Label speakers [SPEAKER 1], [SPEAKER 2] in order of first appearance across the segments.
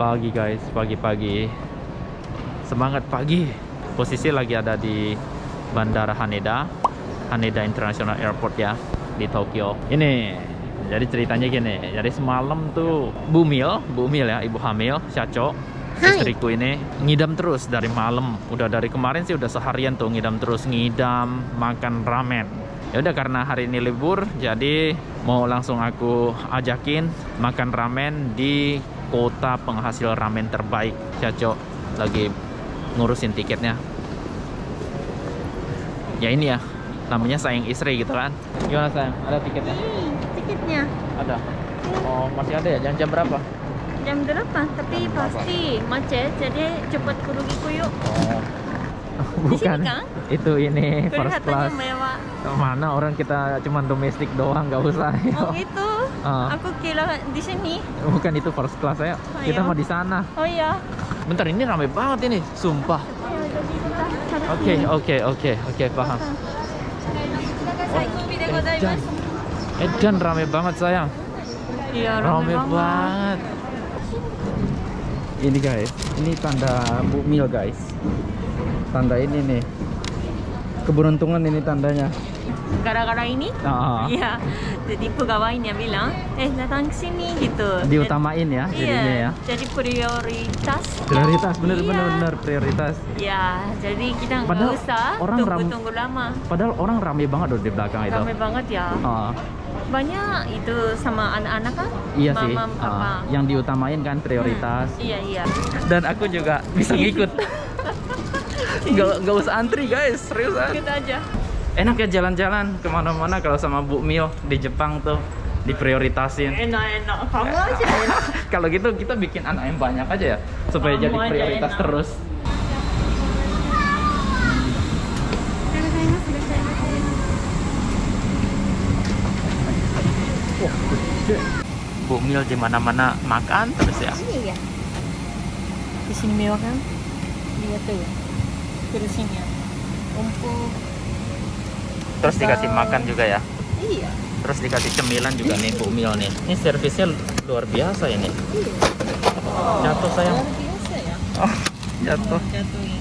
[SPEAKER 1] Pagi guys, pagi-pagi. Semangat pagi. Posisi lagi ada di Bandara Haneda, Haneda International Airport ya di Tokyo. Ini jadi ceritanya gini. Jadi semalam tuh Bu Mil, Bu Mil ya, ibu hamil, Syaco,
[SPEAKER 2] Hai.
[SPEAKER 1] istriku ini ngidam terus dari malam. Udah dari kemarin sih udah seharian tuh ngidam terus, ngidam, makan ramen. Ya udah karena hari ini libur, jadi mau langsung aku ajakin makan ramen di kota penghasil ramen terbaik. Syaco lagi ngurusin tiketnya. Ya ini ya, namanya sayang istri gitu kan. Gimana sayang? Ada tiketnya?
[SPEAKER 2] Hmm, tiketnya
[SPEAKER 1] Ada. Oh, masih ada ya? Jam jam berapa?
[SPEAKER 2] jam 8 tapi
[SPEAKER 1] Jam berapa?
[SPEAKER 2] pasti macet jadi cepat pergi ku yuk.
[SPEAKER 1] Oh.
[SPEAKER 2] Di sini kan?
[SPEAKER 1] Itu ini first class.
[SPEAKER 2] mewah.
[SPEAKER 1] Mana orang kita cuman domestik doang nggak usah.
[SPEAKER 2] Oh gitu.
[SPEAKER 1] Ah.
[SPEAKER 2] Aku kira di sini.
[SPEAKER 1] Bukan itu first class ya.
[SPEAKER 2] Oh,
[SPEAKER 1] Kita
[SPEAKER 2] iya.
[SPEAKER 1] mau di sana.
[SPEAKER 2] Oh iya.
[SPEAKER 1] Bentar ini ramai banget ini, sumpah. Oke, oke, oke, oke, paham.
[SPEAKER 2] De godaimasu.
[SPEAKER 1] Edan ramai banget sayang.
[SPEAKER 2] Iya,
[SPEAKER 1] Ramai banget. Ini guys, ini tanda Bu Mil guys. Tanda ini nih. Keberuntungan ini tandanya.
[SPEAKER 2] Gara-gara ini?
[SPEAKER 1] Ah,
[SPEAKER 2] Iya. Jadi pegawainya bilang, eh datang ke sini gitu.
[SPEAKER 1] diutamain ya jadinya
[SPEAKER 2] Iya.
[SPEAKER 1] ya.
[SPEAKER 2] Jadi prioritas.
[SPEAKER 1] Prioritas bener
[SPEAKER 2] Iya.
[SPEAKER 1] bener bener prioritas.
[SPEAKER 2] Ya, jadi kita nggak usah
[SPEAKER 1] orang ram-
[SPEAKER 2] tunggu-tunggu lama.
[SPEAKER 1] Padahal orang rame banget loh di belakang itu.
[SPEAKER 2] Ramai banget ya.
[SPEAKER 1] Ah,
[SPEAKER 2] Banyak itu sama anak-anak kan?
[SPEAKER 1] iya sih.
[SPEAKER 2] Mama,
[SPEAKER 1] Ah,
[SPEAKER 2] papa.
[SPEAKER 1] yang diutamain kan prioritas.
[SPEAKER 2] Hmm, Iya, iya.
[SPEAKER 1] Dan aku juga bisa ngikut. Gak, gak usah antri guys, seriusan.
[SPEAKER 2] Kita aja.
[SPEAKER 1] Enak ya jalan-jalan ke mana-mana kalau sama Bu Mil di Jepang tuh diprioritasin.
[SPEAKER 2] Enak-enak. Kamu aja enak.
[SPEAKER 1] Kalau gitu kita bikin anak yang banyak aja ya supaya
[SPEAKER 2] Kamu
[SPEAKER 1] jadi prioritas
[SPEAKER 2] enak.
[SPEAKER 1] terus. Bu Mil di mana-mana makan terus ya.
[SPEAKER 2] Iya. Di sini mewah kan? Lihat tuh. Kursinya. Empuk.
[SPEAKER 1] Terus dikasih makan juga ya.
[SPEAKER 2] Iya.
[SPEAKER 1] Terus dikasih cemilan juga nih Bu Mil nih. Ini servisnya luar biasa ini.
[SPEAKER 2] Iya.
[SPEAKER 1] Jatuh sayang.
[SPEAKER 2] Luar biasa ya.
[SPEAKER 1] Oh, jatuh.
[SPEAKER 2] Jatuhin.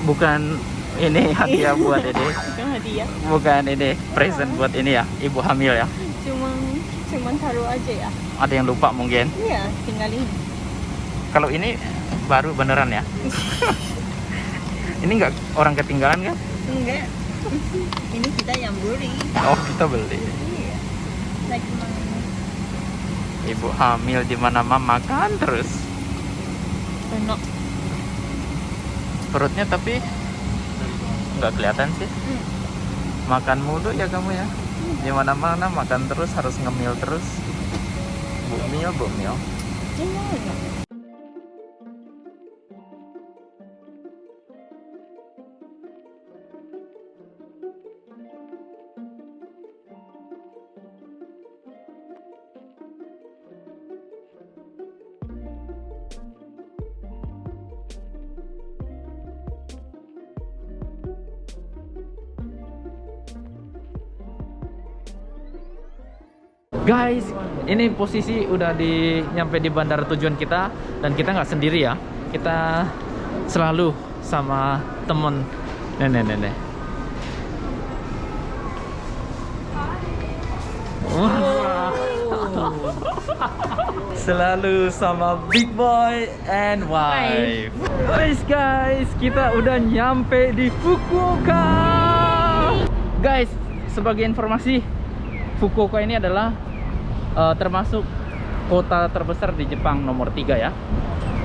[SPEAKER 1] Bukan ini hadiah buat ini.
[SPEAKER 2] Bukan hadiah,
[SPEAKER 1] Bukan ini present buat ini ya, ibu hamil ya.
[SPEAKER 2] cuman cuman taruh aja ya.
[SPEAKER 1] Ada yang lupa mungkin.
[SPEAKER 2] Iya, tinggalin.
[SPEAKER 1] Kalau ini baru beneran ya. ini nggak orang ketinggalan kan?
[SPEAKER 2] Enggak. Ini kita yang beli.
[SPEAKER 1] Oh kita beli.
[SPEAKER 2] Iya. Like?
[SPEAKER 1] Ibu hamil di mana mama makan terus.
[SPEAKER 2] Enak.
[SPEAKER 1] Perutnya tapi nggak kelihatan sih.
[SPEAKER 2] Hmm.
[SPEAKER 1] Makan mulu ya kamu ya. Di mana-mana makan terus harus ngemil terus. Bu mil, Guys, ini posisi udah di nyampe di bandara tujuan kita dan kita nggak sendiri ya. Kita selalu sama temen nenek-nenek. Wah. Selalu sama Big Boy and Wife. Guys, guys, kita udah nyampe di Fukuoka. Guys, sebagai informasi, Fukuoka ini adalah eh, termasuk kota terbesar di Jepang nomor 3 ya.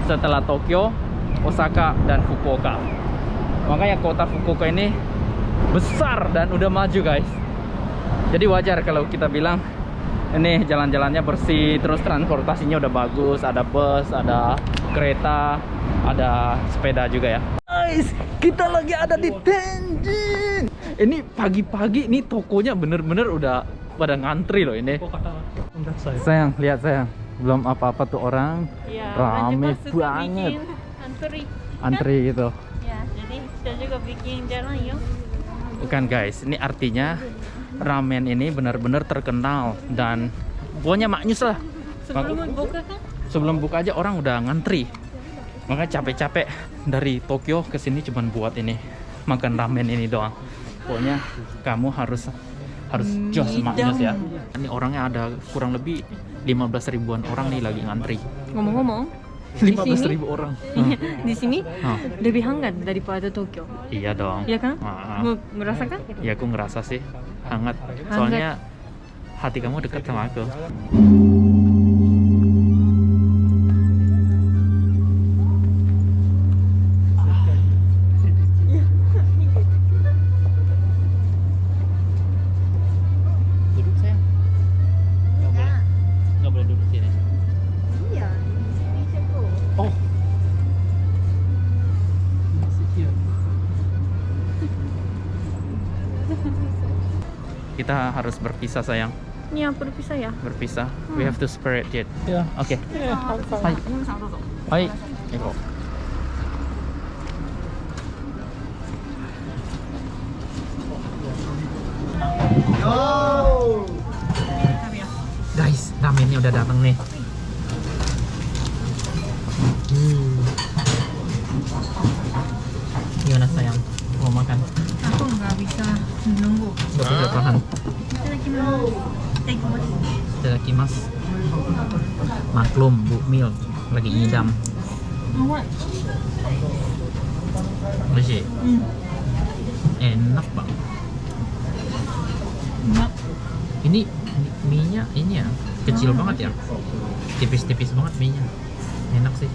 [SPEAKER 1] Setelah Tokyo, Osaka dan Fukuoka. Makanya kota Fukuoka ini besar dan udah maju, guys. Jadi wajar kalau kita bilang ini jalan-jalannya bersih, terus transportasinya udah bagus, ada bus, ada kereta, ada sepeda juga ya. Guys, kita lagi ada di Tenjin. Ini pagi-pagi nih tokonya bener-bener udah pada ngantri loh ini. Sayang, lihat sayang. belum apa-apa tuh orang
[SPEAKER 2] Ya,
[SPEAKER 1] Rame banget.
[SPEAKER 2] antri.
[SPEAKER 1] antri gitu.
[SPEAKER 2] Ya, jadi kita juga bikin jalan yuk.
[SPEAKER 1] Bukan guys, ini artinya ramen ini benar-benar terkenal dan pokoknya maknyus lah.
[SPEAKER 2] Sebelum buka kan?
[SPEAKER 1] Sebelum buka aja orang udah ngantri. Makanya capek-capek dari Tokyo ke sini cuman buat ini makan ramen ini doang. Pokoknya kamu harus harus jos maknyus ya. Ini orangnya ada kurang lebih 15 ribuan orang nih lagi ngantri.
[SPEAKER 2] Ngomong-ngomong, di
[SPEAKER 1] 15
[SPEAKER 2] sini,
[SPEAKER 1] ribu orang.
[SPEAKER 2] di sini lebih hangat daripada Tokyo.
[SPEAKER 1] Iya dong.
[SPEAKER 2] Iya kan? Mau merasakan?
[SPEAKER 1] Ya aku ngerasa sih hangat. Soalnya hati kamu dekat sama aku. Kita harus berpisah sayang,
[SPEAKER 2] Ini apa berpisah ya?
[SPEAKER 1] berpisah. We have to separate it. Ya, oke. Hai. Hai. Eko. Guys, ramennya udah datang nih. Hmm. Gimana sayang? Mau makan?
[SPEAKER 2] Aku nggak bisa menunggu.
[SPEAKER 1] Gak bisa tahan.
[SPEAKER 2] Kita
[SPEAKER 1] mas. Maklum, Bu Mil lagi ngidam. Masih
[SPEAKER 2] Hmm.
[SPEAKER 1] enak.
[SPEAKER 2] Enak.
[SPEAKER 1] Ini mi- mie-nya ini ya kecil banget ya. Tipis-tipis banget mie-nya. Enak sih.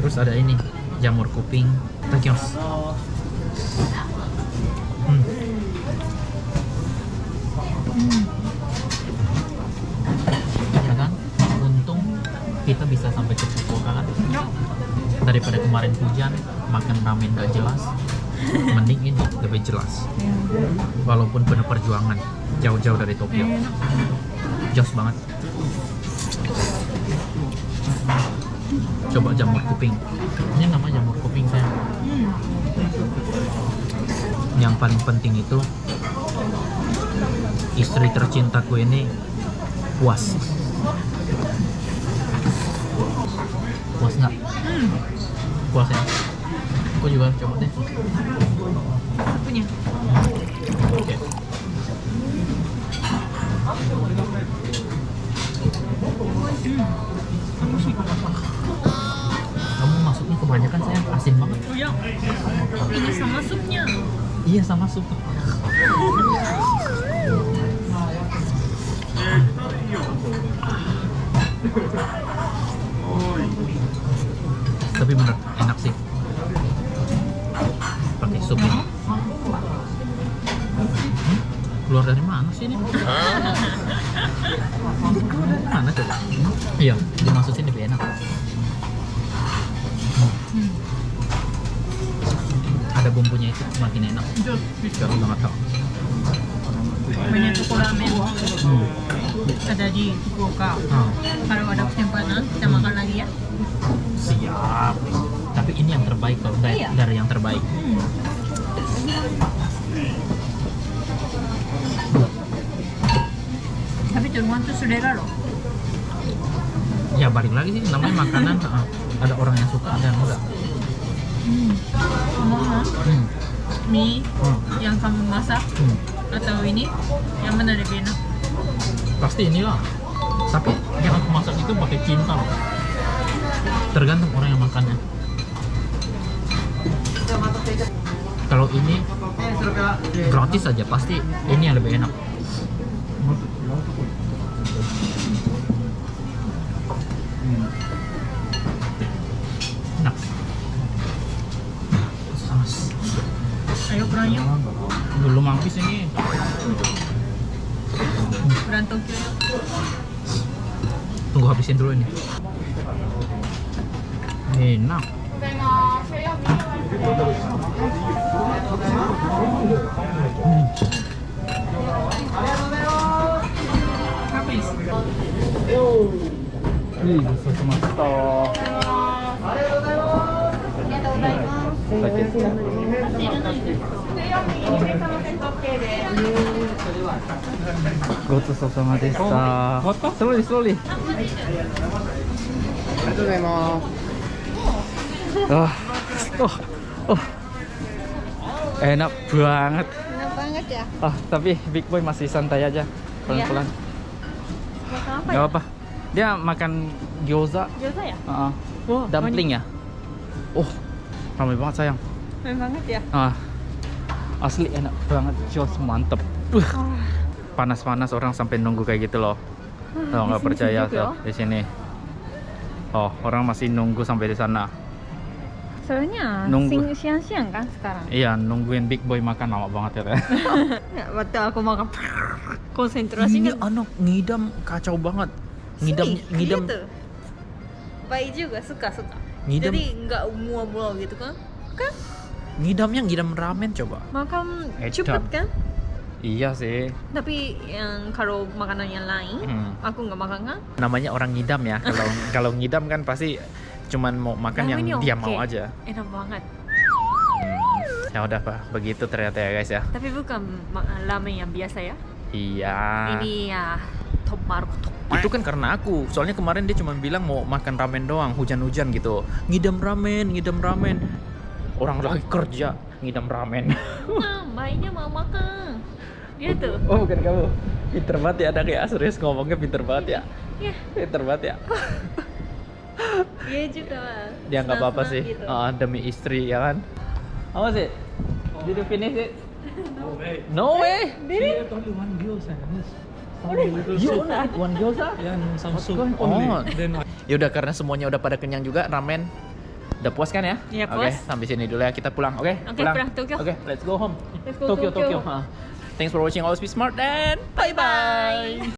[SPEAKER 1] Terus ada ini jamur kuping. Takios. Kan? Untung kita bisa sampai ke Fukuoka kan? Daripada kemarin hujan, makan ramen gak jelas. Mending ini lebih jelas. Walaupun penuh perjuangan, jauh-jauh dari Tokyo. Jos banget. Coba jamur kuping. Ini nama jamur kuping saya. Yang paling penting itu istri tercintaku ini puas. Puas nggak? Puas ya? Aku juga coba deh.
[SPEAKER 2] Punya.
[SPEAKER 1] Oke. Kamu masuknya kebanyakan saya asin banget.
[SPEAKER 2] Oh ya. Ini sama supnya.
[SPEAKER 1] Iya sama sup. Tapi bener enak sih. Pakai sup ini. Hmm? Keluar dari mana sih ini? Keluar dari mana coba? Iya, dimasukin lebih enak. Hmm. Bumbunya itu makin enak. Kalau banget tau.
[SPEAKER 2] Banyak toko ramen.
[SPEAKER 1] Hmm.
[SPEAKER 2] Ada di Fukuoka.
[SPEAKER 1] Ah,
[SPEAKER 2] Kalau ada kesempatan kita makan lagi ya.
[SPEAKER 1] siap. Tapi ini yang terbaik kalau dari,
[SPEAKER 2] Iya.
[SPEAKER 1] dari yang terbaik.
[SPEAKER 2] Tapi turuan tuh selera loh.
[SPEAKER 1] Ya balik lagi sih namanya makanan. ah, ada orang yang suka, ada yang enggak.
[SPEAKER 2] Mah
[SPEAKER 1] Hmm.
[SPEAKER 2] mie
[SPEAKER 1] Hmm.
[SPEAKER 2] yang kamu masak
[SPEAKER 1] Hmm.
[SPEAKER 2] atau ini yang mana lebih enak?
[SPEAKER 1] Pasti inilah. Tapi yang aku masak itu pakai cinta loh. Tergantung orang yang makannya. Kalau ini gratis saja pasti ini yang lebih enak. Enak. Belum habis ini.
[SPEAKER 2] Kurang Tokyo yuk.
[SPEAKER 1] Tunggu habisin dulu ini. Enak. Hmm.
[SPEAKER 2] Habis.
[SPEAKER 1] Ih, besar semesta. Go to Sosama desa. Slowly, slowly. Ah, oh, oh, enak banget.
[SPEAKER 2] Enak banget ya.
[SPEAKER 1] Ah, tapi Big Boy masih santai aja, pelan-pelan.
[SPEAKER 2] Makan apa
[SPEAKER 1] Gak apa. Dia makan gyoza,
[SPEAKER 2] Gyoza ya?
[SPEAKER 1] ah,
[SPEAKER 2] Wah,
[SPEAKER 1] dumpling ya. Oh, ramai banget sayang.
[SPEAKER 2] Enak banget ya.
[SPEAKER 1] Ah, asli enak banget, jos mantep. Uh, panas-panas orang sampai nunggu kayak gitu loh. Kalau
[SPEAKER 2] di
[SPEAKER 1] nggak percaya tuh
[SPEAKER 2] loh.
[SPEAKER 1] di sini. Oh, orang masih nunggu sampai di sana.
[SPEAKER 2] Soalnya
[SPEAKER 1] Nunggu.
[SPEAKER 2] siang-siang kan sekarang.
[SPEAKER 1] Iya, nungguin Big Boy makan lama banget ya.
[SPEAKER 2] Ya, waktu aku makan
[SPEAKER 1] Ini
[SPEAKER 2] konsentrasinya
[SPEAKER 1] anak ngidam kacau banget. Ngidam
[SPEAKER 2] Sini,
[SPEAKER 1] ngidam
[SPEAKER 2] gitu. Baik juga suka suka.
[SPEAKER 1] Ngidam.
[SPEAKER 2] Jadi nggak mual-mual gitu kan? Kan
[SPEAKER 1] ngidamnya ngidam ramen coba.
[SPEAKER 2] makan cepet kan?
[SPEAKER 1] Iya sih.
[SPEAKER 2] Tapi yang kalau makanan yang lain,
[SPEAKER 1] Hmm.
[SPEAKER 2] aku nggak makan kan?
[SPEAKER 1] Namanya orang ngidam ya. Kalau kalau ngidam kan pasti cuman mau makan yang
[SPEAKER 2] Ramennya
[SPEAKER 1] dia
[SPEAKER 2] oke.
[SPEAKER 1] mau aja.
[SPEAKER 2] Enak banget.
[SPEAKER 1] Hmm. Ya udah pak, begitu ternyata ya guys ya.
[SPEAKER 2] Tapi bukan ramen yang biasa ya.
[SPEAKER 1] Iya.
[SPEAKER 2] Ini ya top mark top.
[SPEAKER 1] Itu kan karena aku. Soalnya kemarin dia cuma bilang mau makan ramen doang, hujan-hujan gitu. Ngidam ramen, ngidam ramen. Orang lagi kerja, ngidam ramen.
[SPEAKER 2] Baiknya mau makan. Dia tuh.
[SPEAKER 1] Oh bukan kamu. Pinter banget ya anak ya, serius ngomongnya pinter banget ya.
[SPEAKER 2] Ya,
[SPEAKER 1] Pinter banget ya.
[SPEAKER 2] dia juga.
[SPEAKER 1] Dia nggak apa-apa sih,
[SPEAKER 2] Gitu.
[SPEAKER 1] Ah, demi istri ya kan. Was it? Did you finish it?
[SPEAKER 3] No way.
[SPEAKER 1] No way.
[SPEAKER 3] Did it? only one gyoza. Soup.
[SPEAKER 1] not one gyoza?
[SPEAKER 3] Yeah, no, some soup only.
[SPEAKER 1] on?
[SPEAKER 3] Then
[SPEAKER 1] Yaudah karena semuanya udah pada kenyang juga ramen. Udah puas kan ya?
[SPEAKER 2] Iya,
[SPEAKER 1] Oke,
[SPEAKER 2] puas.
[SPEAKER 1] sampai sini dulu ya kita pulang. Oke,
[SPEAKER 2] Oke, pulang Tokyo.
[SPEAKER 1] Oke, let's go home.
[SPEAKER 2] Let's go
[SPEAKER 1] Tokyo,
[SPEAKER 2] Tokyo.
[SPEAKER 1] Tokyo. Ah. Thanks for watching. Always be smart and bye bye.